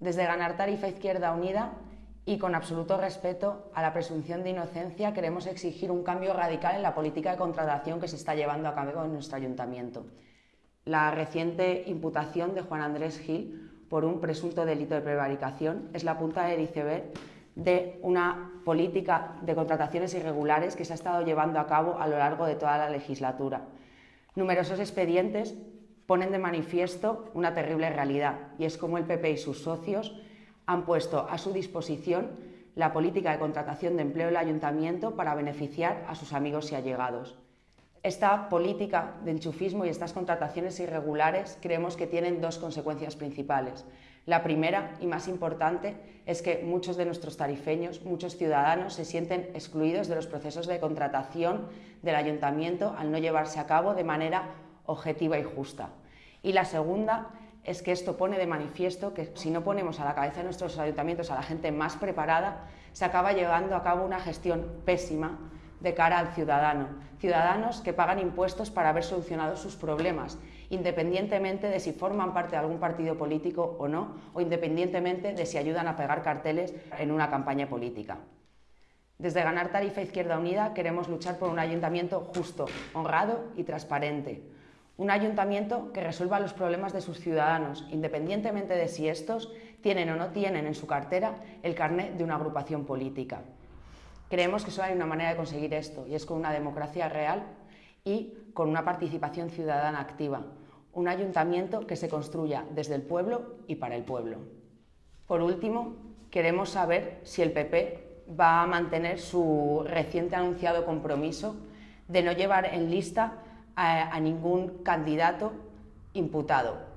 Desde ganar tarifa Izquierda Unida y con absoluto respeto a la presunción de inocencia queremos exigir un cambio radical en la política de contratación que se está llevando a cabo en nuestro ayuntamiento. La reciente imputación de Juan Andrés Gil por un presunto delito de prevaricación es la punta del iceberg de una política de contrataciones irregulares que se ha estado llevando a cabo a lo largo de toda la legislatura. Numerosos expedientes ponen de manifiesto una terrible realidad y es como el PP y sus socios han puesto a su disposición la política de contratación de empleo del ayuntamiento para beneficiar a sus amigos y allegados. Esta política de enchufismo y estas contrataciones irregulares creemos que tienen dos consecuencias principales. La primera y más importante es que muchos de nuestros tarifeños, muchos ciudadanos se sienten excluidos de los procesos de contratación del ayuntamiento al no llevarse a cabo de manera objetiva y justa. Y la segunda es que esto pone de manifiesto que si no ponemos a la cabeza de nuestros ayuntamientos a la gente más preparada, se acaba llevando a cabo una gestión pésima de cara al ciudadano. Ciudadanos que pagan impuestos para haber solucionado sus problemas, independientemente de si forman parte de algún partido político o no, o independientemente de si ayudan a pegar carteles en una campaña política. Desde Ganar Tarifa Izquierda Unida queremos luchar por un ayuntamiento justo, honrado y transparente. Un ayuntamiento que resuelva los problemas de sus ciudadanos, independientemente de si estos tienen o no tienen en su cartera el carnet de una agrupación política. Creemos que solo hay una manera de conseguir esto y es con una democracia real y con una participación ciudadana activa, un ayuntamiento que se construya desde el pueblo y para el pueblo. Por último, queremos saber si el PP va a mantener su reciente anunciado compromiso de no llevar en lista a, ningún candidato imputado